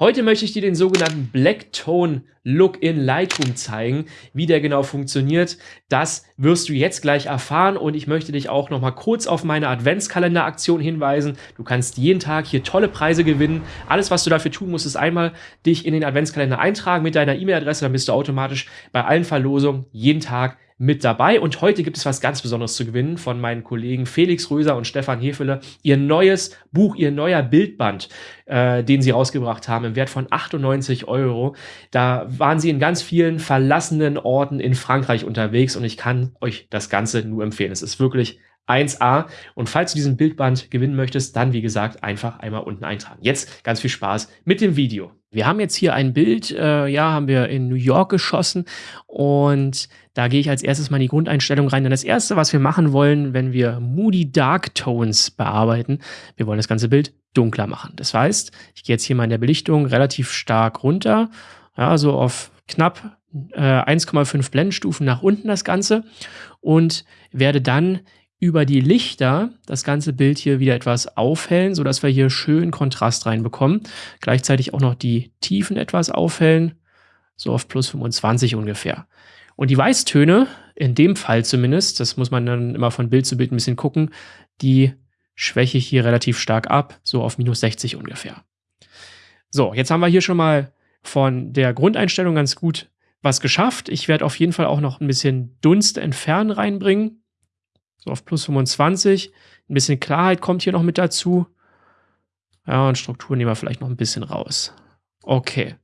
Heute möchte ich dir den sogenannten Blacktone Look in Lightroom zeigen. Wie der genau funktioniert, das wirst du jetzt gleich erfahren und ich möchte dich auch noch mal kurz auf meine Adventskalender-Aktion hinweisen. Du kannst jeden Tag hier tolle Preise gewinnen. Alles, was du dafür tun musst, ist einmal dich in den Adventskalender eintragen mit deiner E-Mail-Adresse, dann bist du automatisch bei allen Verlosungen jeden Tag mit dabei. Und heute gibt es was ganz Besonderes zu gewinnen von meinen Kollegen Felix Röser und Stefan Hefele. Ihr neues Buch, ihr neuer Bildband, äh, den sie rausgebracht haben, im Wert von 98 Euro. Da waren sie in ganz vielen verlassenen Orten in Frankreich unterwegs und ich kann euch das Ganze nur empfehlen. Es ist wirklich 1A. Und falls du diesen Bildband gewinnen möchtest, dann wie gesagt einfach einmal unten eintragen. Jetzt ganz viel Spaß mit dem Video. Wir haben jetzt hier ein Bild, äh, ja, haben wir in New York geschossen und da gehe ich als erstes mal in die Grundeinstellung rein. Denn das erste, was wir machen wollen, wenn wir Moody Dark Tones bearbeiten, wir wollen das ganze Bild dunkler machen. Das heißt, ich gehe jetzt hier mal in der Belichtung relativ stark runter, ja, so auf knapp äh, 1,5 Blendenstufen nach unten das Ganze und werde dann über die Lichter das ganze Bild hier wieder etwas aufhellen, sodass wir hier schön Kontrast reinbekommen. Gleichzeitig auch noch die Tiefen etwas aufhellen, so auf plus 25 ungefähr. Und die Weißtöne, in dem Fall zumindest, das muss man dann immer von Bild zu Bild ein bisschen gucken, die schwäche ich hier relativ stark ab, so auf minus 60 ungefähr. So, jetzt haben wir hier schon mal von der Grundeinstellung ganz gut was geschafft. Ich werde auf jeden Fall auch noch ein bisschen Dunst entfernen reinbringen so auf plus 25. Ein bisschen Klarheit kommt hier noch mit dazu. Ja, und Struktur nehmen wir vielleicht noch ein bisschen raus. Okay.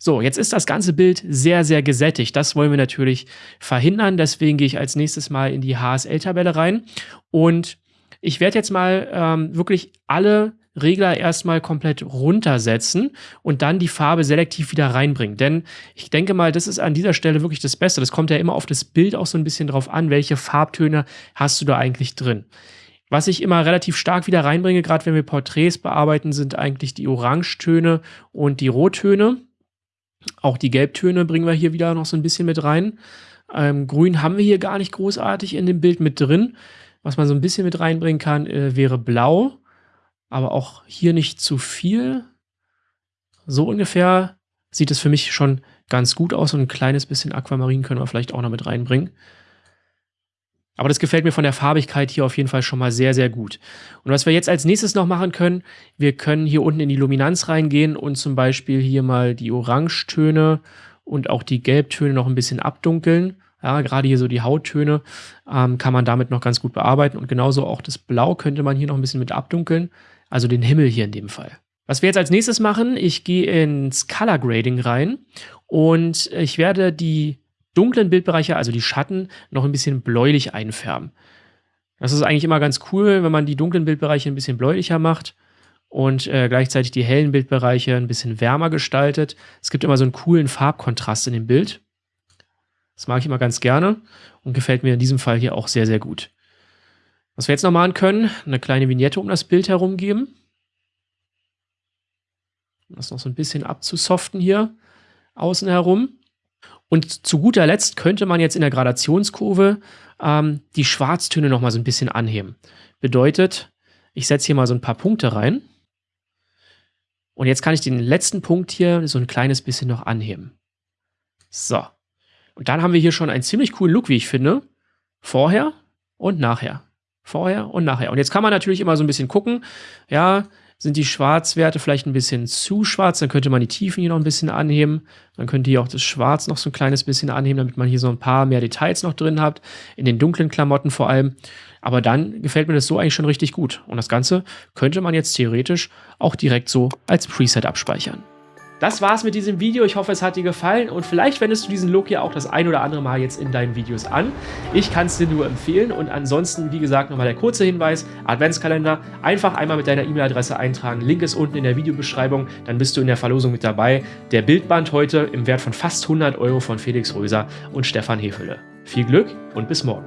So, jetzt ist das ganze Bild sehr, sehr gesättigt. Das wollen wir natürlich verhindern. Deswegen gehe ich als nächstes mal in die HSL-Tabelle rein. Und ich werde jetzt mal ähm, wirklich alle Regler erstmal komplett runtersetzen und dann die Farbe selektiv wieder reinbringen. Denn ich denke mal, das ist an dieser Stelle wirklich das Beste. Das kommt ja immer auf das Bild auch so ein bisschen drauf an, welche Farbtöne hast du da eigentlich drin. Was ich immer relativ stark wieder reinbringe, gerade wenn wir Porträts bearbeiten, sind eigentlich die Orangetöne und die Rottöne. Auch die Gelbtöne bringen wir hier wieder noch so ein bisschen mit rein. Ähm, Grün haben wir hier gar nicht großartig in dem Bild mit drin. Was man so ein bisschen mit reinbringen kann, äh, wäre Blau aber auch hier nicht zu viel. So ungefähr sieht es für mich schon ganz gut aus und ein kleines bisschen Aquamarin können wir vielleicht auch noch mit reinbringen. Aber das gefällt mir von der Farbigkeit hier auf jeden Fall schon mal sehr, sehr gut. Und was wir jetzt als nächstes noch machen können, wir können hier unten in die Luminanz reingehen und zum Beispiel hier mal die Orangetöne und auch die Gelbtöne noch ein bisschen abdunkeln. Ja, gerade hier so die Hauttöne ähm, kann man damit noch ganz gut bearbeiten und genauso auch das Blau könnte man hier noch ein bisschen mit abdunkeln also den Himmel hier in dem Fall. Was wir jetzt als nächstes machen, ich gehe ins Color Grading rein und ich werde die dunklen Bildbereiche, also die Schatten, noch ein bisschen bläulich einfärben. Das ist eigentlich immer ganz cool, wenn man die dunklen Bildbereiche ein bisschen bläulicher macht und äh, gleichzeitig die hellen Bildbereiche ein bisschen wärmer gestaltet. Es gibt immer so einen coolen Farbkontrast in dem Bild. Das mag ich immer ganz gerne und gefällt mir in diesem Fall hier auch sehr, sehr gut. Was wir jetzt noch machen können, eine kleine Vignette um das Bild herum geben. Das noch so ein bisschen abzusoften hier außen herum. Und zu guter Letzt könnte man jetzt in der Gradationskurve ähm, die Schwarztöne noch mal so ein bisschen anheben. Bedeutet, ich setze hier mal so ein paar Punkte rein. Und jetzt kann ich den letzten Punkt hier so ein kleines bisschen noch anheben. So. Und dann haben wir hier schon einen ziemlich coolen Look, wie ich finde. Vorher und nachher. Vorher und nachher. Und jetzt kann man natürlich immer so ein bisschen gucken, ja, sind die Schwarzwerte vielleicht ein bisschen zu schwarz, dann könnte man die Tiefen hier noch ein bisschen anheben. Dann könnte ihr auch das Schwarz noch so ein kleines bisschen anheben, damit man hier so ein paar mehr Details noch drin habt, in den dunklen Klamotten vor allem. Aber dann gefällt mir das so eigentlich schon richtig gut. Und das Ganze könnte man jetzt theoretisch auch direkt so als Preset abspeichern. Das war's mit diesem Video. Ich hoffe, es hat dir gefallen und vielleicht wendest du diesen Look ja auch das ein oder andere Mal jetzt in deinen Videos an. Ich kann es dir nur empfehlen und ansonsten, wie gesagt, nochmal der kurze Hinweis, Adventskalender, einfach einmal mit deiner E-Mail-Adresse eintragen. Link ist unten in der Videobeschreibung, dann bist du in der Verlosung mit dabei. Der Bildband heute im Wert von fast 100 Euro von Felix Röser und Stefan Hefele. Viel Glück und bis morgen.